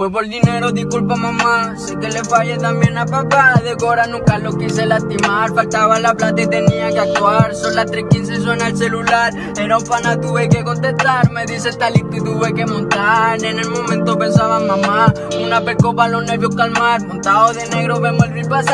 Fue por dinero, disculpa mamá. Sé que le fallé también a papá. De Cora nunca lo quise lastimar. Faltaba la plata y tenía que actuar. Son las 3.15, suena el celular. Era un pana, tuve que contestar. Me dice está listo y tuve que montar. En el momento pensaba mamá. Una percopa, los nervios calmar. Montado de negro, vemos el río pasar.